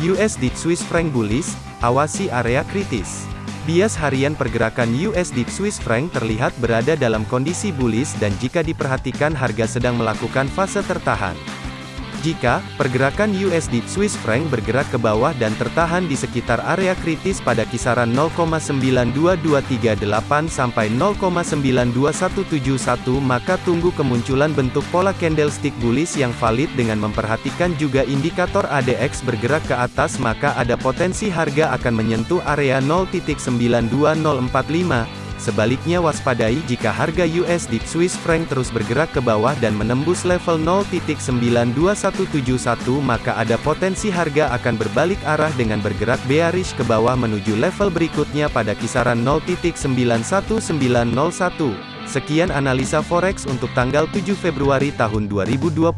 USD Swiss franc bullish, awasi area kritis. Bias harian pergerakan USD Swiss franc terlihat berada dalam kondisi bullish dan jika diperhatikan harga sedang melakukan fase tertahan. Jika pergerakan USD Swiss franc bergerak ke bawah dan tertahan di sekitar area kritis pada kisaran 0,92238 sampai 0,92171 maka tunggu kemunculan bentuk pola candlestick bullish yang valid dengan memperhatikan juga indikator ADX bergerak ke atas maka ada potensi harga akan menyentuh area 0.92045 Sebaliknya waspadai jika harga USD Swiss franc terus bergerak ke bawah dan menembus level 0.92171 maka ada potensi harga akan berbalik arah dengan bergerak bearish ke bawah menuju level berikutnya pada kisaran 0.91901. Sekian analisa forex untuk tanggal 7 Februari tahun 2022.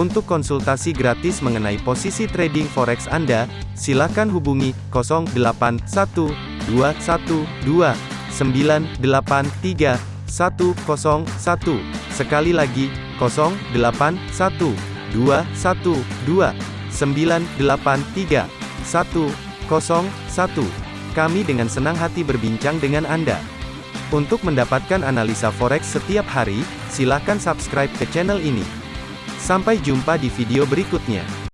Untuk konsultasi gratis mengenai posisi trading forex Anda, silakan hubungi 081212 983 101. Sekali lagi, 081 212 983 101. Kami dengan senang hati berbincang dengan Anda. Untuk mendapatkan analisa forex setiap hari, silakan subscribe ke channel ini. Sampai jumpa di video berikutnya.